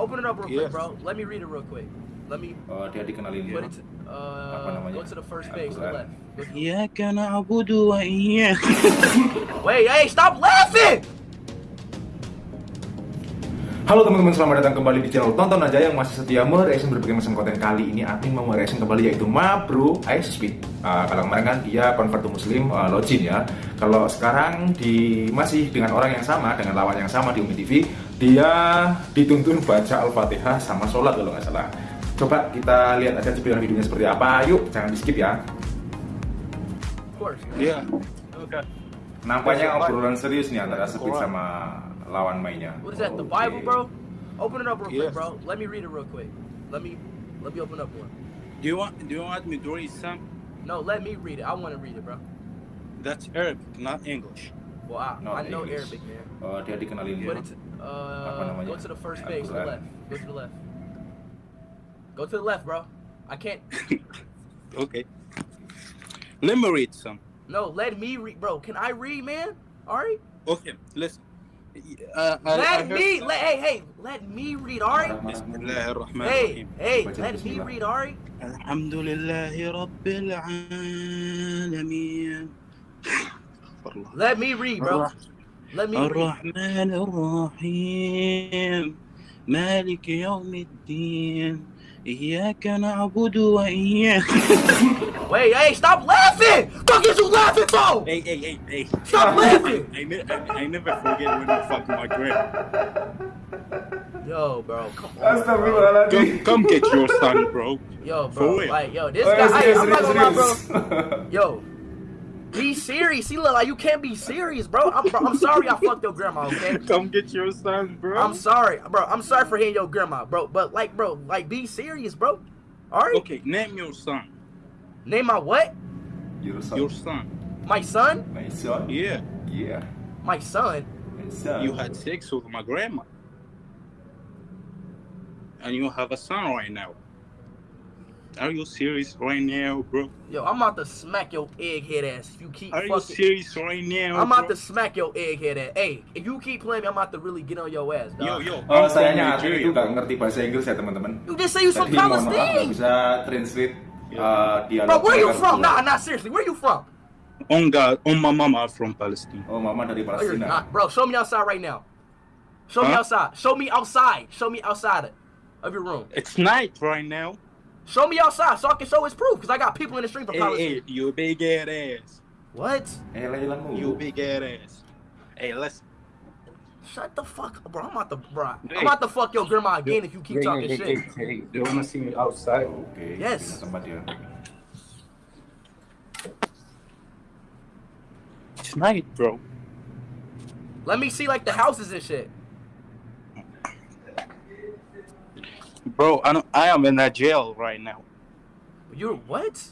Open it up real yes. quick, bro. Let me read it real quick. Let me. Oh, dia dikenalin dia. Uh, apa namanya? Go to the first page, the left. Iya karena aku dua iya. Wait, hey, stop laughing! Halo teman-teman, selamat datang kembali di channel Tonton Aja yang masih setia mereaction berbagai macam konten kali ini Admin mau mereaction kembali yaitu Mabru Ice Speed uh, ah, Kalau kemarin kan dia convert to muslim, uh, login ya Kalau sekarang di masih dengan orang yang sama, dengan lawan yang sama di Umi TV dia dituntun baca Al-Fatihah sama sholat kalau nggak salah Coba kita lihat aja cuplikan videonya seperti apa Yuk, jangan di skip ya Of course. Yeah Okay Nampaknya obrolan serius nih antara Speed sama lawan mainnya What is that? The. Bible, bro? Open it up real quick, bro. Let me read it real quick. Let me let me open up one. Do you want Do you want me to read some? No, let me read it. I want to read it, bro. That's Arabic, not English. Well, I, Not I know English. Arabic, man. Oh, dia dikenalin dia Put it to, Apa Uh, go to the first base. Go to the left. Go to the left. Go to the left, bro. I can't. okay. Let me read some. No, let me read, bro. Can I read, man? Ari? Okay, listen. Uh, I, let I me, let, hey, hey, let me read Ari. Hey, hey, let me read Ari. Alhamdulillah, Rabbil Alameen. Let me read, bro. الرحمن الرحيم مالك يوم الدين إياك نعبد وإياك Wait, hey, stop laughing! Fuck is you laughing for? Hey, hey, hey, hey. Stop laughing! I, I, I never forget when you fuck my grandma. Yo, bro, come on. Bro. Astagfirullahaladzim Come, come get your son, bro. Yo, For bro, real. like, yo, this Oh, guy, serius, I'm not gonna lie, bro. Yo, be serious. He look like you can't be serious, bro. I'm, bro, I'm sorry I fucked your grandma, okay? Come get your son, bro. I'm sorry, bro. I'm sorry for hitting your grandma, bro. But like, bro, like, be serious, bro. All right. Okay, name your son. Name my what? Your son. Your son. My son? My son? Yeah, Yeah. My son? My son. you had sex with my grandma. And you have a son right now. Are you serious right now, bro? Yo, I'm about to smack your egghead ass if you keep Are you serious right now? I'm about bro? to smack your egghead ass. Hey, if you keep playing me, I'm about to really get on your ass, Yo, dog. yo. Oh, I'm sayangnya Atlet Nigeria, itu nggak ngerti bahasa Inggris ya teman-teman. You just say you from Jadi mohon maaf nggak Palestine. bisa translate uh, dialog. Bro, where you from? Nah, nah, seriously, where you from? On God, on my mama from Palestine. Oh, mama dari Oh, Palestina. not. Bro, show me outside right now. Show me outside. Show me outside. Show me outside of your room. It's night right now. Show me outside so I can show his proof. Because I got people in the street from Hey, Palestine. hey, you big ass ass. What? Eh, Lailanmu. You big ass ass. Hey, listen. Shut the fuck up, bro. I'm about to, bro. Hey. I'm about to fuck your grandma again if you keep Hey, talking hey, shit. hey, hey, do you wanna see me outside? Oke. Yes. pindah Tempat dia. It's night, bro. Let me see like the houses and shit. Bro, I, don't, I am in that jail right now. You're what?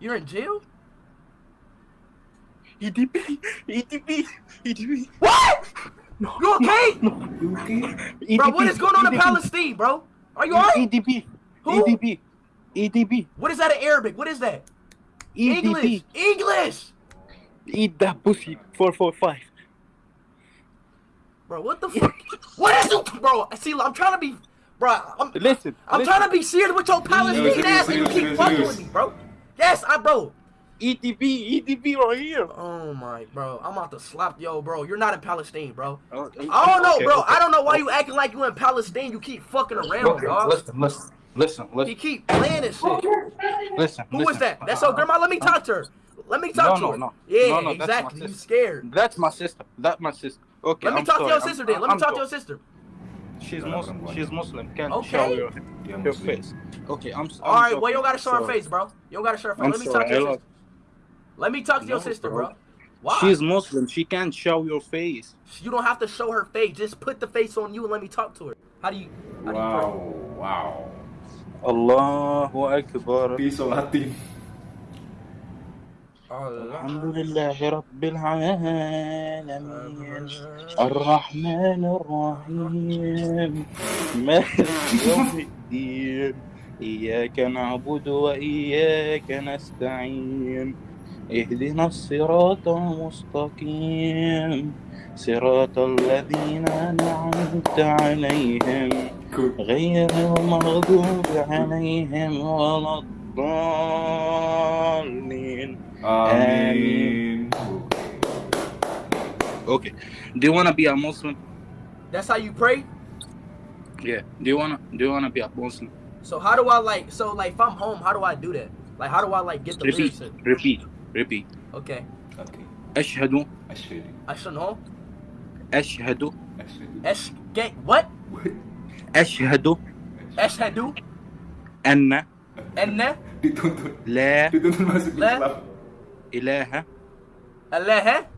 You're in jail? EDP, EDP, EDP. What? No, You okay? Oke. Bro, what is going on in Palestine, bro? Are you alright? EDP, Who? EDP, EDP, What is that in Arabic? What is that? EDP. English. English. Eat that pussy. 445. Bro, what the fuck? what is you, bro? See, I'm trying to be, bro. I'm, Listen, I'm listen. trying to be serious with your Palestine serious, ass, and you keep fucking serious. with me, bro. Yes, I, bro. EDP, EDP right here. Oh my, bro. I'm about to slap yo, bro. You're not in Palestine, bro. Oh, I don't know, okay, bro. okay. I don't know why oh. you acting like you in Palestine. You keep fucking around, Okay, dog. listen, listen, listen, You listen, keep playing this shit. listen. Who is listen. that? That's your grandma. Let me talk to her. Let me talk No, to no, her. no. Yeah, No, no, that's exactly. You sister. scared. That's my sister. That's my sister. Okay. Let me I'm talk sorry. to your I'm- sister then. Let me I'm talk to your sister. She's Muslim. perempuan. She's Muslim. Can't Okay. show your, Dia your face. Okay, I'm. s- All I'm right, well, you don't gotta show her face, bro. You don't gotta show her face. I'm Let me talk to your sister. Let me talk to your sister, bro. bro. Why? She's Muslim. She can't show your face. You don't have to show her face. Just put the face on you and let me talk to her. How do you? How do you pray? Wow, wow. Allahu Akbar. Disolatin. الحمد لله رب العالمين. الرحمن الرحيم. مالك يوم الدين. إياك نعبد وإياك نستعين. اهدنا الصراط المستقيم. صراط الذين أنعمت عليهم. غير المغضوب عليهم ولا الضالين. Amin. Okay. Do you wanna be a Muslim? That's how you pray. Yeah. Do you wanna do you wanna be a Muslim? So how do I like? So like, if I'm home, how do I do that? Like, how do I like get the Repeat. lyrics? in? Repeat. Repeat. Okay, Oke. أشهد Asyhadu. I should know. أشهد Asyhadu. Esh get what? أشهد Ashhadu أن anna Dituntut. لا إلهة. إلهة؟